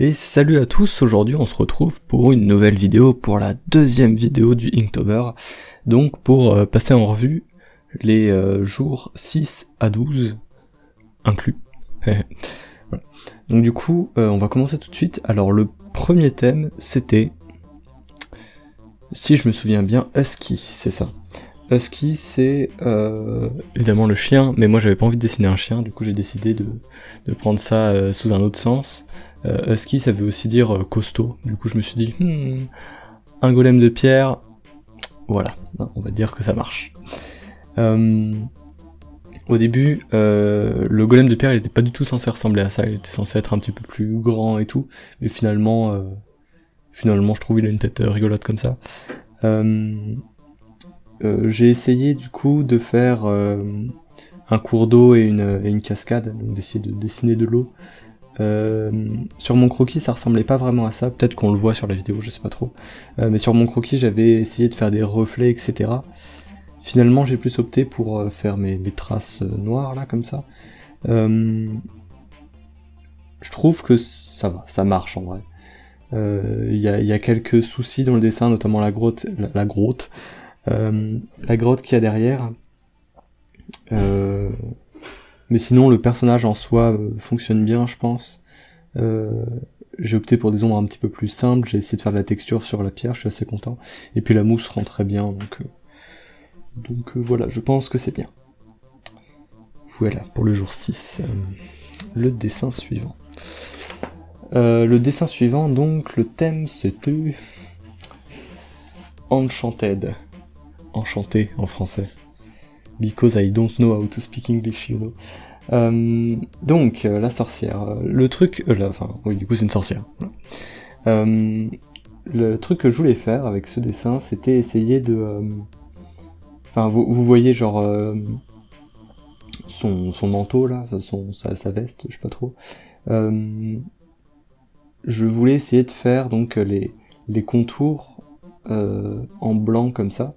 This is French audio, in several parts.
Et salut à tous, aujourd'hui on se retrouve pour une nouvelle vidéo, pour la deuxième vidéo du Inktober, donc pour euh, passer en revue les euh, jours 6 à 12 inclus. Donc du coup, euh, on va commencer tout de suite. Alors le premier thème, c'était, si je me souviens bien, Husky, c'est ça. Husky, c'est évidemment le chien, mais moi j'avais pas envie de dessiner un chien, du coup j'ai décidé de, de, prendre ça sous un autre sens. Euh, husky, ça veut aussi dire euh, costaud. Du coup, je me suis dit, hmm, un golem de pierre, voilà, on va dire que ça marche. Euh, au début, le golem de pierre, il était pas du tout censé ressembler à ça. Il était censé être un petit peu plus grand et tout, mais finalement, finalement, je trouve il a une tête rigolote comme ça. J'ai essayé du coup de faire un cours d'eau et une, et une cascade, donc d'essayer de dessiner de l'eau euh, sur mon croquis, ça ressemblait pas vraiment à ça. Peut-être qu'on le voit sur la vidéo, je sais pas trop. Euh, mais sur mon croquis, j'avais essayé de faire des reflets, etc. Finalement, j'ai plus opté pour euh, faire mes, traces noires, là, comme ça. je trouve que ça va, ça marche en vrai. Il y a, quelques soucis dans le dessin, notamment la grotte, la, grotte, la grotte qu'il y a derrière. Mais sinon, le personnage en soi euh, fonctionne bien, je pense. Euh, j'ai opté pour des ombres un petit peu plus simples, j'ai essayé de faire de la texture sur la pierre, je suis assez content. Et puis la mousse rend très bien, donc, euh, donc voilà, je pense que c'est bien. Voilà, pour le jour 6. le dessin suivant. le dessin suivant, donc, le thème c'était... Enchanted. Enchanté en français because I don't know how to speak English, you know. Euh, donc, euh, la sorcière. Le truc... Euh, enfin, oui, du coup, c'est une sorcière. le truc que je voulais faire avec ce dessin, c'était essayer de... Enfin, vous, vous, voyez, genre... Son, son, manteau, là, son, sa, sa, veste, je sais pas trop. je voulais essayer de faire, donc, les, les contours en blanc, comme ça.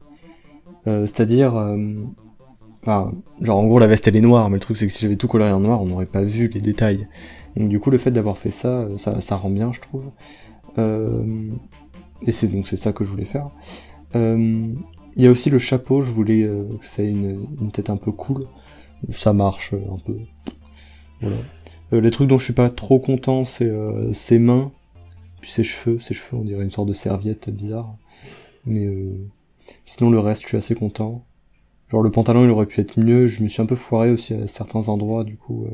C'est-à-dire Enfin, genre en gros la veste elle est noire, mais le truc c'est que si j'avais tout coloré en noir, on n'aurait pas vu les détails. Donc du coup le fait d'avoir fait ça, euh, ça, rend bien je trouve. Euh, et c'est donc c'est ça que je voulais faire. Euh, il y a aussi le chapeau, je voulais que ça ait une, une, tête un peu cool. Ça marche un peu. Voilà. les trucs dont je suis pas trop content, c'est ses mains, puis ses cheveux. Ses cheveux, on dirait une sorte de serviette bizarre. Mais sinon le reste, je suis assez content. Genre le pantalon il aurait pu être mieux, je me suis un peu foiré aussi à certains endroits du coup. Euh,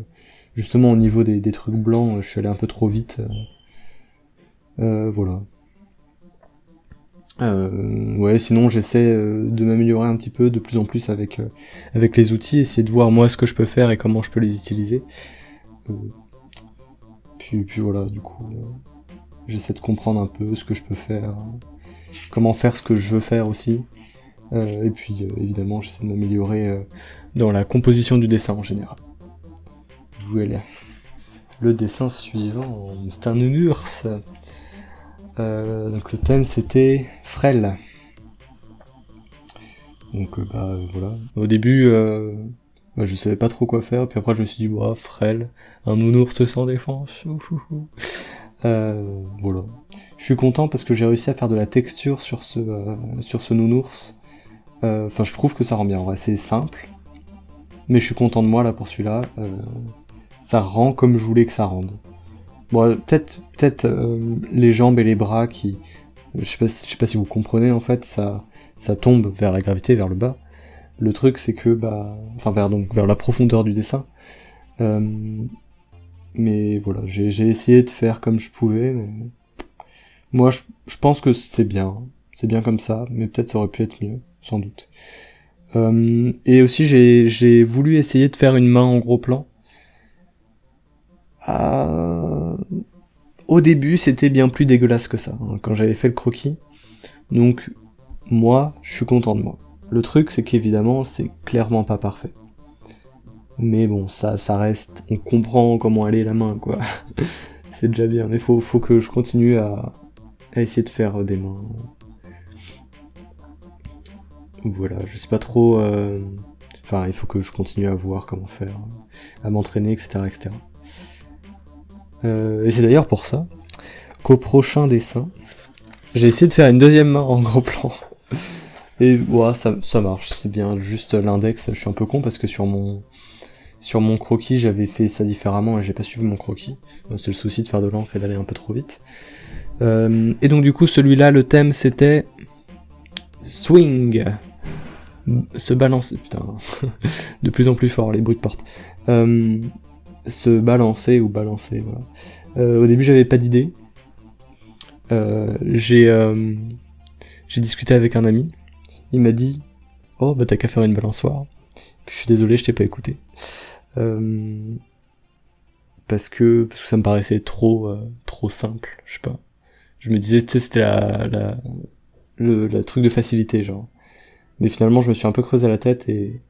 justement au niveau des, trucs blancs, je suis allé un peu trop vite. Euh, euh voilà. Euh, ouais, sinon j'essaie de m'améliorer un petit peu de plus en plus avec, avec les outils, essayer de voir moi ce que je peux faire et comment je peux les utiliser. puis, puis voilà, du coup, j'essaie de comprendre un peu ce que je peux faire, comment faire ce que je veux faire aussi. Euh, et puis euh, évidemment j'essaie de m'améliorer euh, dans la composition du dessin en général. Voilà. Le dessin suivant, c'est un nounours. donc le thème c'était frêle. Donc bah voilà. Au début bah, je savais pas trop quoi faire, puis après je me suis dit bah frêle, un nounours sans défense. voilà. Je suis content parce que j'ai réussi à faire de la texture sur ce, sur ce nounours. Euh, enfin, je trouve que ça rend bien. c'est simple, mais je suis content de moi là pour celui-là. Euh, ça rend comme je voulais que ça rende. Bon, peut-être, peut-être euh, les jambes et les bras qui, je sais pas, sais pas si vous comprenez en fait, ça, tombe vers la gravité, vers le bas. Le truc, c'est que, bah, enfin vers donc vers la profondeur du dessin. mais voilà, j'ai essayé de faire comme je pouvais. Mais... Moi, je pense que c'est bien, c'est bien comme ça, mais peut-être ça aurait pu être mieux sans doute. Euh, et aussi j'ai voulu essayer de faire une main en gros plan. Euh, au début c'était bien plus dégueulasse que ça, hein, quand j'avais fait le croquis. Donc moi, je suis content de moi. Le truc c'est qu'évidemment c'est clairement pas parfait. Mais bon, ça, ça reste, on comprend comment est la main, quoi. c'est déjà bien, mais faut, faut que je continue à, à essayer de faire des mains voilà, je sais pas trop... Euh, enfin, il faut que je continue à voir comment faire, à m'entraîner, etc. etc. Euh, et c'est d'ailleurs pour ça Donc au prochain dessin, j'ai essayé de faire une deuxième main en gros plan. Et voilà, ça, ça marche, c'est bien. Juste l'index, je suis un peu con parce que sur mon sur mon croquis, j'avais fait ça différemment et j'ai pas suivi mon croquis. C'est le souci de faire de l'encre et d'aller un peu trop vite. Euh, et donc du coup, celui-là, le thème c'était swing, se balancer. Putain, de plus en plus fort les bruits de porte. Euh, se balancer ou balancer. Euh, au début, j'avais pas d'idée. j'ai j'ai discuté avec un ami. Il m'a dit, oh bah t'as qu'à faire une balançoire. Je suis désolé, je t'ai pas écouté. Euh, parce que ça me paraissait trop euh, trop simple, je sais pas. Je me disais, tu sais, c'était la le, truc de facilité, genre. Mais finalement, je me suis un peu creusé la tête et,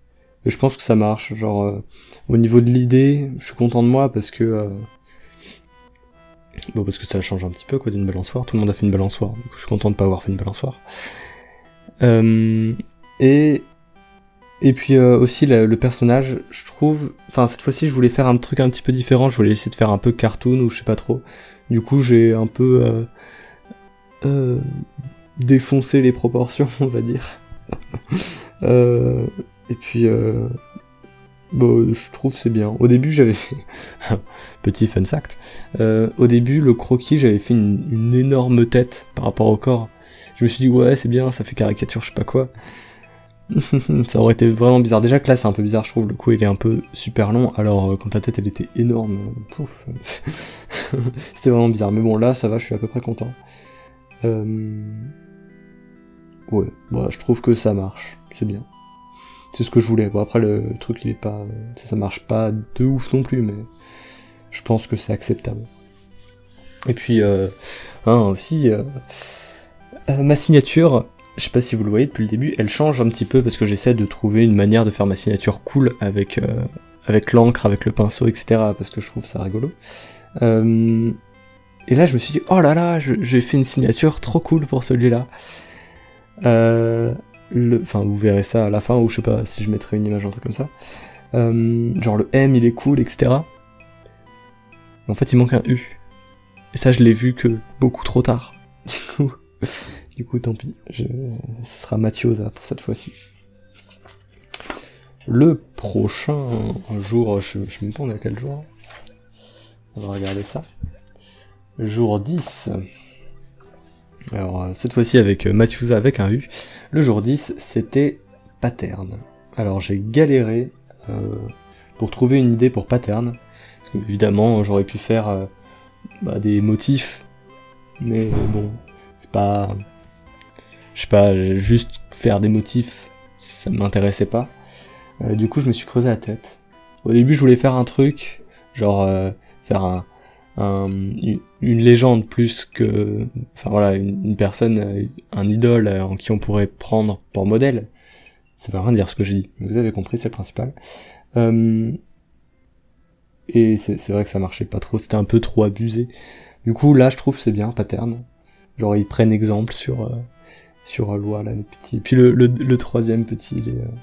je pense que ça marche. Genre, euh, au niveau de l'idée, je suis content de moi parce que bon, parce que ça change un petit peu quoi d'une balançoire. Tout le monde a fait une balançoire, donc je suis content de pas avoir fait une balançoire. et et puis euh, aussi le, personnage, je trouve, enfin cette fois-ci je voulais faire un truc un petit peu différent, je voulais essayer de faire un peu cartoon ou je sais pas trop. Du coup j'ai un peu euh, euh, défoncé les proportions, on va dire. et puis bon, je trouve c'est bien. Au début j'avais fait petit fun fact. au début le croquis j'avais fait une, énorme tête par rapport au corps. Je me suis dit ouais c'est bien, ça fait caricature je sais pas quoi. ça aurait été vraiment bizarre. Déjà que là c'est un peu bizarre, je trouve. Le coup il est un peu super long, alors euh, quand la tête elle était énorme, c'était vraiment bizarre. Mais bon là ça va, je suis à peu près content. Euh... Ouais, bon, je trouve que ça marche, c'est bien. C'est ce que je voulais. Bon après le truc il est pas, ça, marche pas de ouf non plus, mais je pense que c'est acceptable. Et puis euh, hein, aussi euh, ma signature je sais pas si vous le voyez depuis le début, elle change un petit peu parce que j'essaie de trouver une manière de faire ma signature cool avec, euh, avec l'encre, avec le pinceau, etc. parce que je trouve ça rigolo. Euh, et là, je me suis dit, oh là là, j'ai fait une signature trop cool pour celui-là. Euh, enfin, vous verrez ça à la fin, ou je sais pas si je mettrai une image, un truc comme ça. genre le M, il est cool, etc. En fait, il manque un U. Et ça, je l'ai vu que beaucoup trop tard. Du coup, tant pis. Je... Ce sera Mathiosa pour cette fois-ci. Le prochain jour, je, je me demande à quel jour. On va regarder ça. Jour 10. Alors, euh, cette fois-ci avec euh, Mathieusa avec un U. Le jour 10, c'était pattern. Alors, j'ai galéré euh, pour trouver une idée pour pattern. Parce que, évidemment, j'aurais pu faire bah, des motifs. Mais bon, c'est pas je sais pas, juste faire des motifs, ça m'intéressait pas. Du coup, je me suis creusé la tête. Au début, je voulais faire un truc, genre faire un, une, légende plus que, enfin voilà, une, personne, euh, un idole en qui on pourrait prendre pour modèle. Ça veut rien dire ce que j'ai dit. Vous avez compris, c'est le principal. et c'est vrai que ça marchait pas trop, c'était un peu trop abusé. Du coup, là, je trouve c'est bien, pattern. Genre, ils prennent exemple sur sur loi là, les petits. Puis le, le, troisième petit, il est, euh,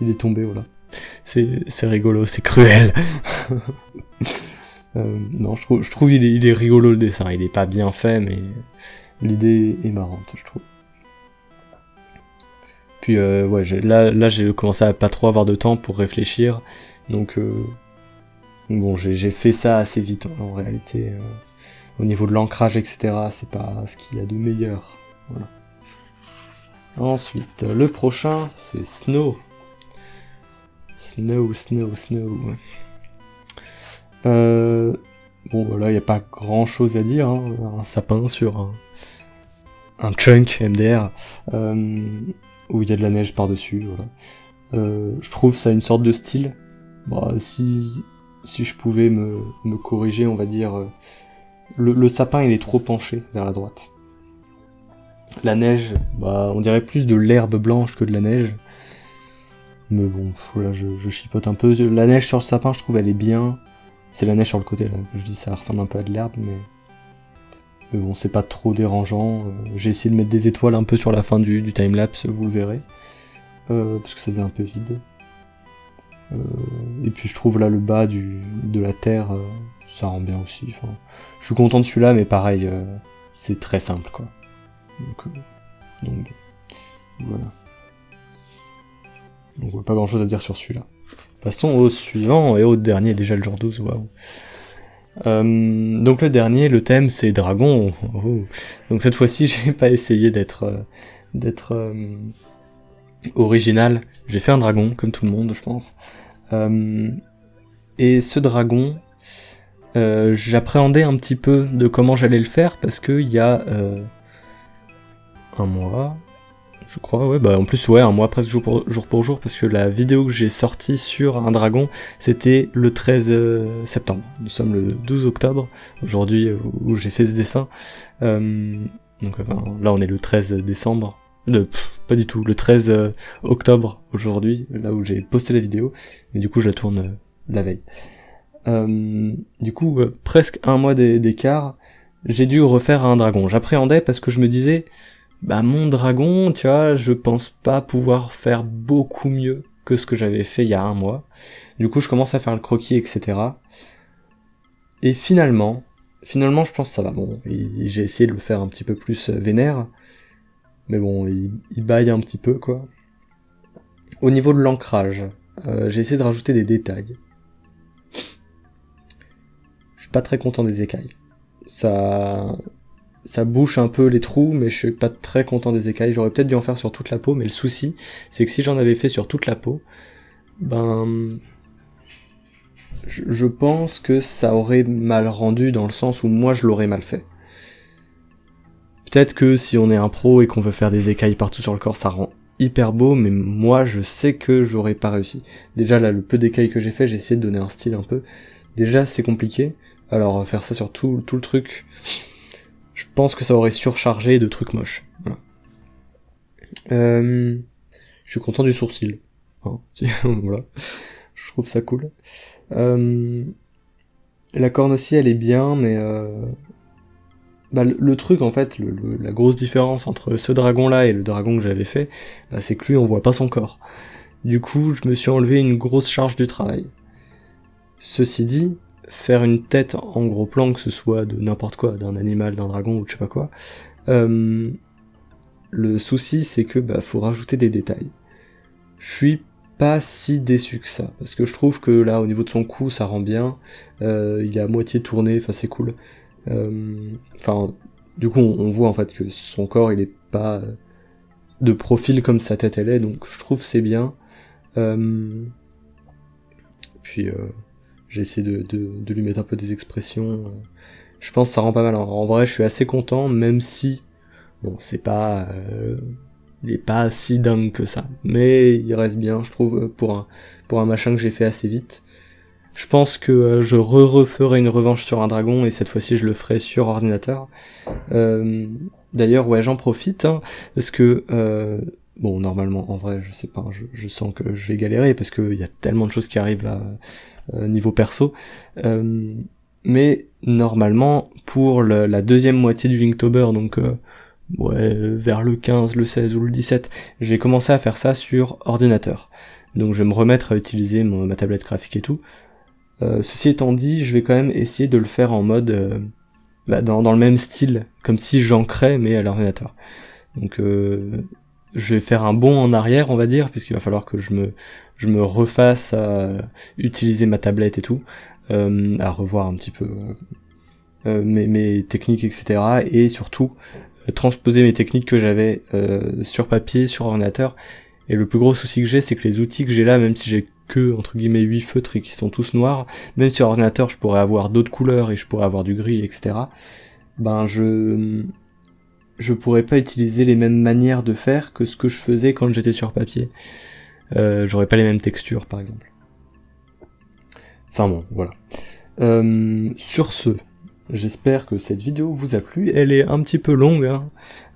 il est tombé, voilà. C'est, c'est rigolo, c'est cruel. euh, non, je trouve, il est, rigolo le dessin. Il est pas bien fait, mais l'idée est marrante, je trouve. Puis euh, là, là j'ai commencé à pas trop avoir de temps pour réfléchir, donc euh, bon, j'ai fait ça assez vite hein, en réalité. Euh, au niveau de l'ancrage, etc., c'est pas ce qu'il y a de meilleur. Voilà. Ensuite, le prochain, c'est Snow. Snow, Snow, Snow. Euh, bon, voilà, il n'y a pas grand chose à dire. Hein. Un sapin sur un, un chunk MDR euh, où il y a de la neige par-dessus. Voilà. Euh, je trouve ça une sorte de style. Bah, si, si je pouvais me, corriger, on va dire, euh, le, sapin il est trop penché vers la droite. La neige, bah, on dirait plus de l'herbe blanche que de la neige. Mais bon, là, je, chipote un peu. La neige sur le sapin, je trouve, elle est bien. C'est la neige sur le côté, là. Je dis, ça ressemble un peu à de l'herbe, mais... Mais bon, c'est pas trop dérangeant. Euh, j'ai essayé de mettre des étoiles un peu sur la fin du, du timelapse, vous le verrez. Euh, parce que ça faisait un peu vide. Euh, et puis je trouve là le bas du, de la terre, ça rend bien aussi. je suis content de celui-là, mais pareil, c'est très simple, quoi. Donc, euh, donc voilà. Donc pas grand chose à dire sur celui-là. Passons au suivant et au dernier, déjà le jour 12, waouh. Euh, donc le dernier, le thème c'est dragon. Oh. Donc cette fois-ci, j'ai pas essayé d'être euh, d'être euh, original. J'ai fait un dragon, comme tout le monde, je pense. et ce dragon, j'appréhendais un petit peu de comment j'allais le faire parce que il y a un mois, je crois, ouais, bah en plus, ouais, un mois presque jour pour jour, pour jour parce que la vidéo que j'ai sortie sur un dragon, c'était le 13 euh, septembre. Nous sommes le 12 octobre, aujourd'hui, euh, où j'ai fait ce dessin. Euh, donc là, on est le 13 décembre. Le, pas du tout, le 13 octobre aujourd'hui, là où j'ai posté la vidéo, mais du coup je la tourne la veille. du coup, presque un mois d'écart, j'ai dû refaire un dragon. J'appréhendais parce que je me disais, bah mon dragon, tu vois, je pense pas pouvoir faire beaucoup mieux que ce que j'avais fait il y a un mois. Du coup, je commence à faire le croquis, etc. Et finalement, finalement, je pense que ça va. Bon, j'ai essayé de le faire un petit peu plus euh, vénère, mais bon, il, baille un petit peu, quoi. Au niveau de l'ancrage, euh, j'ai essayé de rajouter des détails. Je suis pas très content des écailles. Ça, ça bouche un peu les trous, mais je suis pas très content des écailles. J'aurais peut-être dû en faire sur toute la peau, mais le souci, c'est que si j'en avais fait sur toute la peau, ben, je pense que ça aurait mal rendu dans le sens où moi je l'aurais mal fait. Peut-être que si on est un pro et qu'on veut faire des écailles partout sur le corps, ça rend hyper beau, mais moi je sais que j'aurais pas réussi. Déjà là, le peu d'écailles que j'ai fait, j'ai essayé de donner un style un peu. Déjà c'est compliqué, alors faire ça sur tout, tout le truc, je pense que ça aurait surchargé de trucs moches. Euh, je suis content du sourcil. Voilà. Je trouve ça cool. Euh, la corne aussi, elle est bien, mais euh, bah, le, truc en fait, la grosse différence entre ce dragon-là et le dragon que j'avais fait, bah, c'est que lui, on voit pas son corps. Du coup, je me suis enlevé une grosse charge du travail. Ceci dit, faire une tête en gros plan, que ce soit de n'importe quoi, d'un animal, d'un dragon ou je sais pas quoi, euh, le souci c'est que bah faut rajouter des détails. Je suis pas si déçu que ça, parce que je trouve que là au niveau de son cou ça rend bien, euh, il est à moitié tourné, enfin c'est cool. Euh, enfin, du coup on, voit en fait que son corps il est pas de profil comme sa tête elle est, donc je trouve c'est bien. puis j'ai essayé de, de, lui mettre un peu des expressions. Je pense que ça rend pas mal. En vrai, je suis assez content, même si, bon, c'est pas, euh, il est pas si dingue que ça. Mais il reste bien, je trouve, pour un, pour un machin que j'ai fait assez vite. Je pense que euh, je re-referai une revanche sur un dragon et cette fois-ci je le ferai sur ordinateur. Euh, D'ailleurs, ouais, j'en profite hein, parce que bon, normalement, en vrai, je sais pas, je, je sens que je vais galérer parce qu'il y a tellement de choses qui arrivent là euh, niveau perso. Euh, mais normalement, pour la deuxième moitié du Inktober, donc euh, ouais, vers le 15, le 16 ou le 17, j'ai commencé à faire ça sur ordinateur. Donc je vais me remettre à utiliser ma tablette graphique et tout. ceci étant dit, je vais quand même essayer de le faire en mode bah, dans, dans, le même style, comme si j'ancrais mais à l'ordinateur. Donc je vais faire un bond en arrière, on va dire, puisqu'il va falloir que je me, je me refasse à utiliser ma tablette et tout, euh, à revoir un petit peu euh, mes, mes, techniques, etc. Et surtout, euh, transposer mes techniques que j'avais euh, sur papier, sur ordinateur. Et le plus gros souci que j'ai, c'est que les outils que j'ai là, même si j'ai que, entre guillemets, 8 feutres et qui sont tous noirs, même sur ordinateur, je pourrais avoir d'autres couleurs et je pourrais avoir du gris, etc. Ben, je je pourrais pas utiliser les mêmes manières de faire que ce que je faisais quand j'étais sur papier. Euh, J'aurais pas les mêmes textures, par exemple. Enfin bon, voilà. Euh, sur ce, j'espère que cette vidéo vous a plu. Elle est un petit peu longue. Hein.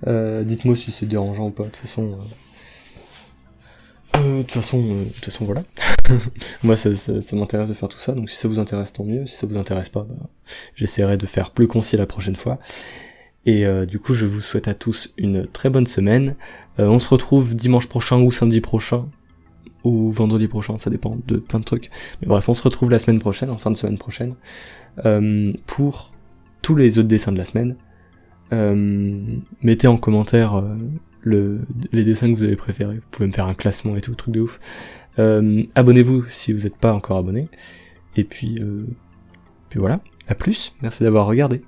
Euh, Dites-moi si c'est dérangeant ou pas. De toute façon, euh, de toute façon, de toute façon, voilà. Moi, ça, ça, m'intéresse de faire tout ça. Donc, si ça vous intéresse, tant mieux. Si ça vous intéresse pas, bah, j'essaierai de faire plus concis la prochaine fois. Et euh, du coup, je vous souhaite à tous une très bonne semaine. Euh, on se retrouve dimanche prochain ou samedi prochain, ou vendredi prochain, ça dépend de plein de trucs. Mais bref, on se retrouve la semaine prochaine, en fin de semaine prochaine, euh, pour tous les autres dessins de la semaine. mettez en commentaire le, les dessins que vous avez préférés. Vous pouvez me faire un classement et tout, truc de ouf. Abonnez-vous si vous n'êtes pas encore abonné. Et puis, puis voilà, à plus, merci d'avoir regardé.